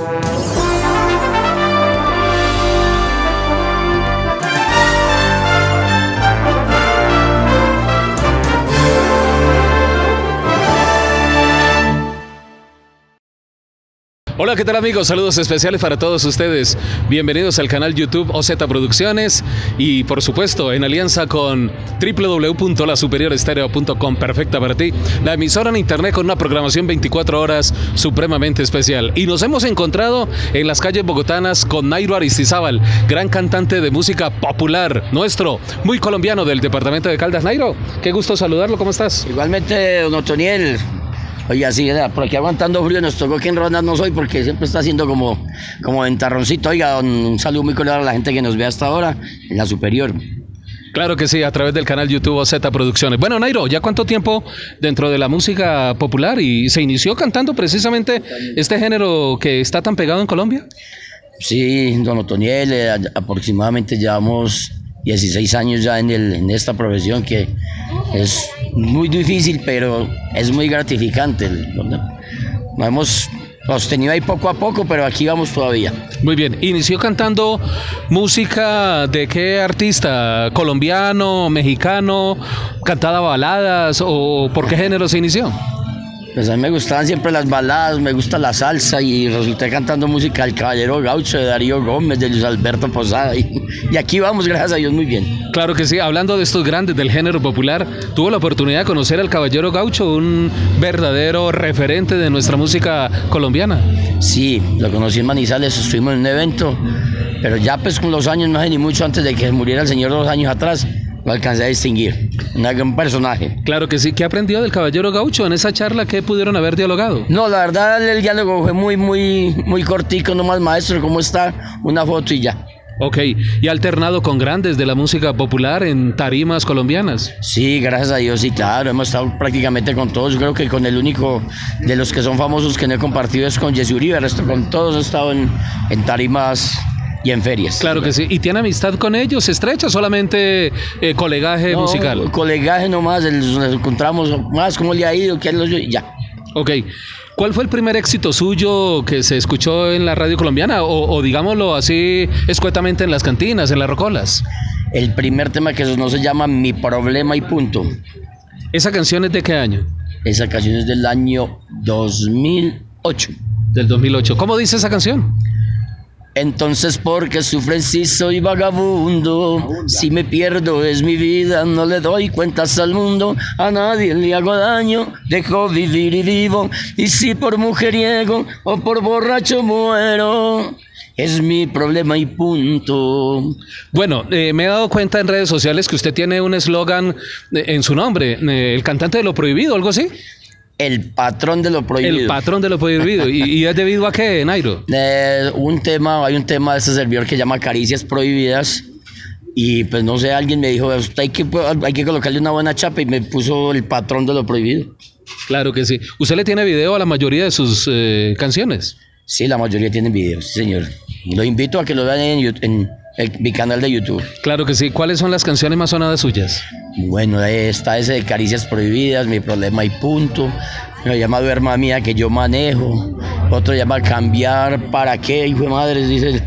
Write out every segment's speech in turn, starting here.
Thank you. Hola, ¿qué tal amigos? Saludos especiales para todos ustedes. Bienvenidos al canal YouTube OZ Producciones y por supuesto en alianza con www.lasuperiorestereo.com, perfecta para ti, la emisora en internet con una programación 24 horas supremamente especial. Y nos hemos encontrado en las calles bogotanas con Nairo Aristizábal, gran cantante de música popular, nuestro, muy colombiano del departamento de Caldas. Nairo, qué gusto saludarlo, ¿cómo estás? Igualmente, don Otoniel, Oye, así, por aquí aguantando frío, nos tocó que en rondas no soy porque siempre está haciendo como, como ventarroncito. Oiga, un saludo muy cordial a la gente que nos ve hasta ahora en la superior. Claro que sí, a través del canal YouTube Z Producciones. Bueno, Nairo, ¿ya cuánto tiempo dentro de la música popular y se inició cantando precisamente este género que está tan pegado en Colombia? Sí, don Otoniel, eh, aproximadamente llevamos 16 años ya en, el, en esta profesión que es muy difícil, pero es muy gratificante. Nos hemos sostenido ahí poco a poco, pero aquí vamos todavía. Muy bien, inició cantando música de qué artista, colombiano, mexicano, cantada baladas o por qué género se inició? Pues a mí me gustaban siempre las baladas, me gusta la salsa y resulté cantando música del Caballero Gaucho, de Darío Gómez, de Luis Alberto Posada y, y, aquí vamos, gracias a Dios, muy bien. Claro que sí, hablando de estos grandes del género popular, tuvo la oportunidad de conocer al Caballero Gaucho, un verdadero referente de nuestra música colombiana. Sí, lo conocí en Manizales, estuvimos en un evento, pero ya pues con los años, no sé ni mucho antes de que muriera el señor dos años atrás, lo alcancé a distinguir. Un personaje. Claro que sí. ¿Qué aprendió del Caballero Gaucho en esa charla que pudieron haber dialogado? No, la verdad el diálogo fue muy, muy, muy cortico, nomás maestro, ¿cómo está? Una foto y ya. Ok, ¿y ha alternado con grandes de la música popular en tarimas colombianas? Sí, gracias a Dios, sí, claro, hemos estado prácticamente con todos, creo que con el único de los que son famosos que no he compartido es con Jesse Uribe, el resto con todos he estado en, en tarimas y en ferias. Claro que sí. ¿Y tiene amistad con ellos estrecha solamente eh, colegaje no, musical? Colegaje nomás, nos encontramos más, cómo le ha ido, qué y ya. Ok. ¿Cuál fue el primer éxito suyo que se escuchó en la radio colombiana o, o, digámoslo así escuetamente en las cantinas, en las rocolas? El primer tema que no se llama Mi problema y punto. ¿Esa canción es de qué año? Esa canción es del año 2008. Del 2008. ¿Cómo dice esa canción? Entonces, ¿por qué sufren si soy vagabundo? Si me pierdo es mi vida, no le doy cuentas al mundo, a nadie le hago daño, dejo vivir y vivo. Y si por mujeriego o por borracho muero, es mi problema y punto. Bueno, eh, me he dado cuenta en redes sociales que usted tiene un eslogan eh, en su nombre, eh, el cantante de lo prohibido, algo así. El patrón de lo prohibido. El patrón de lo prohibido. ¿Y, y es debido a qué, Nairo? Eh, un tema, hay un tema de este servidor que llama Caricias Prohibidas. Y pues no sé, alguien me dijo, hay que, hay que colocarle una buena chapa y me puso el patrón de lo prohibido. Claro que sí. ¿Usted le tiene video a la mayoría de sus eh, canciones? Sí, la mayoría tienen videos, sí, señor. Lo invito a que lo vean en, mi canal de YouTube. Claro que sí. ¿Cuáles son las canciones más sonadas suyas? Bueno, está ese de Caricias Prohibidas, Mi Problema y Punto. Lo llama Duerma Mía, que yo manejo. Otro llama Cambiar, ¿para qué? Hijo de madre, dice.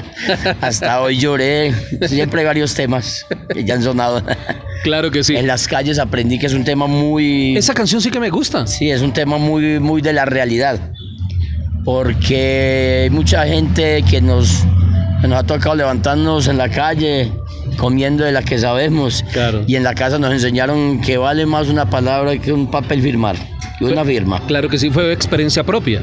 Hasta hoy lloré. Siempre hay varios temas que ya han sonado. Claro que sí. En las calles aprendí que es un tema muy... Esa canción sí que me gusta. Sí, es un tema muy, muy de la realidad. Porque hay mucha gente que nos, que nos ha tocado levantarnos en la calle comiendo de la que sabemos. Claro. Y en la casa nos enseñaron que vale más una palabra que un papel firmar, que una firma. Claro que sí, fue experiencia propia.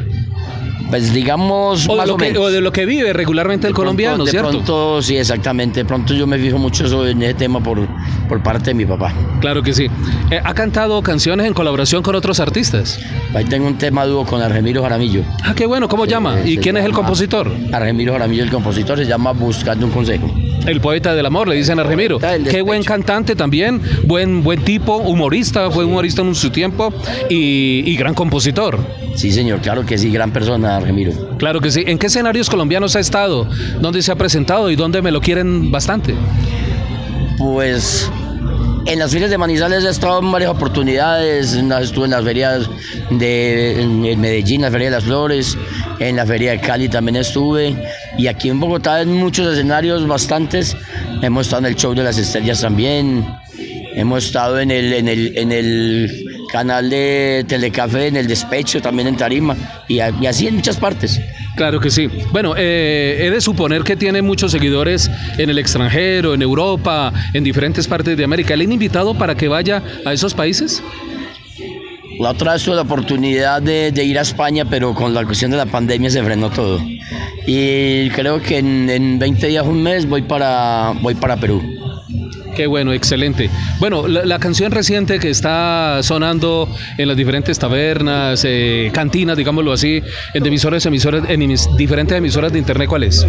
Pues digamos O de, lo o que, menos. o de lo que vive regularmente el De colombiano, de ¿cierto? pronto, sí, exactamente. De pronto yo me fijo mucho en ese tema por, por parte de mi papá. Claro que sí. Eh, ¿Ha cantado canciones en colaboración con otros artistas? Ahí tengo un tema dúo con Argemiro Jaramillo. Ah, qué bueno. ¿Cómo llama? ¿Y quién es el compositor? Argemiro Jaramillo, el compositor, se llama Buscando un Consejo. El poeta del amor, le dicen a Remiro. Qué buen cantante también, buen, buen tipo, humorista, fue humorista en su tiempo y, y gran compositor. Sí, señor, claro que sí, gran persona, Argemiro. Claro que sí. ¿En qué escenarios colombianos ha estado? ¿Dónde se ha presentado y dónde me lo quieren bastante? Pues En las ferias de Manizales he estado en varias oportunidades. Estuve en las ferias de en Medellín, la Feria de las Flores, en la Feria de Cali también estuve. Y aquí en Bogotá en muchos escenarios, bastantes. Hemos estado en el Show de las Estrellas también. Hemos estado en el, en el, en el canal de Telecafé, en el Despecho, también en Tarima. Y, y así en muchas partes. Claro que sí. Bueno, eh, he de suponer que tiene muchos seguidores en el extranjero, en Europa, en diferentes partes de América. ¿Le han invitado para que vaya a esos países? La otra vez la oportunidad de, ir a España, pero con la cuestión de la pandemia se frenó todo. Y creo que en, en 20 días, un mes, voy para, voy para Perú. Qué bueno, excelente. Bueno, la, canción reciente que está sonando en las diferentes tabernas, eh, cantinas, digámoslo así, en emisoras, emisoras, en diferentes emisoras de internet, ¿cuál es?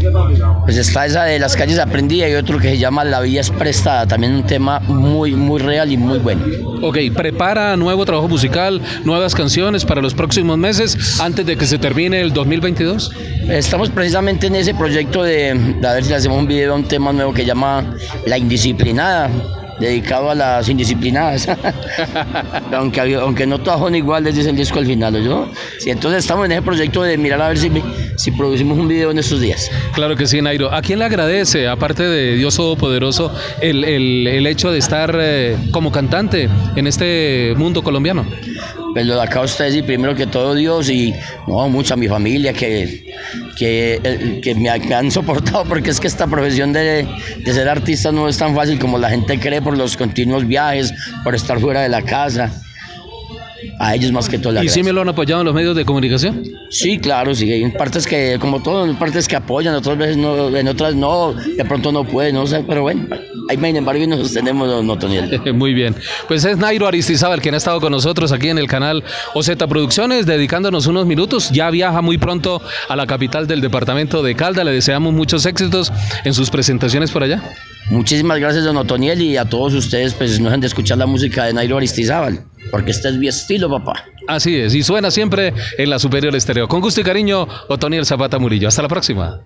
Pues está esa de las calles aprendí y otro que se llama La Villa es prestada, también un tema muy, muy real y muy bueno. Ok, prepara nuevo trabajo musical, nuevas canciones para los próximos meses antes de que se termine el 2022. Estamos precisamente en ese proyecto de, de a ver si le hacemos un video a un tema nuevo que llama La Indisciplinada dedicado a las indisciplinadas. aunque, aunque no todas son iguales, dice el disco al final, ¿yo? Sí, entonces estamos en ese proyecto de mirar a ver si, si producimos un video en estos días. Claro que sí, Nairo. ¿A quién le agradece, aparte de Dios Todopoderoso, el, el, el hecho de estar eh, como cantante en este mundo colombiano? Pues lo de acá ustedes y primero que todo Dios y no, mucha mi familia que, que, eh, que me han soportado porque es que esta profesión de, de, ser artista no es tan fácil como la gente cree por los continuos viajes, por estar fuera de la casa. A ellos más que todo. La ¿Y si me lo han apoyado en los medios de comunicación? Sí, claro, sí. Hay partes que, como todo, hay partes que apoyan, otras veces no, en otras no, de pronto no pueden, no sé, pero bueno, ahí sin embargo nos sostenemos, no, Toniel. Muy bien. Pues es Nairo Aristizábal quien ha estado con nosotros aquí en el canal OZ Producciones, dedicándonos unos minutos. Ya viaja muy pronto a la capital del departamento de Calda. Le deseamos muchos éxitos en sus presentaciones por allá. Muchísimas gracias, don Otoniel, y a todos ustedes, pues no dejen de escuchar la música de Nairo Aristizábal, porque este es mi estilo, papá. Así es, y suena siempre en la Superior Estéreo. Con gusto y cariño, Otoniel Zapata Murillo. Hasta la próxima.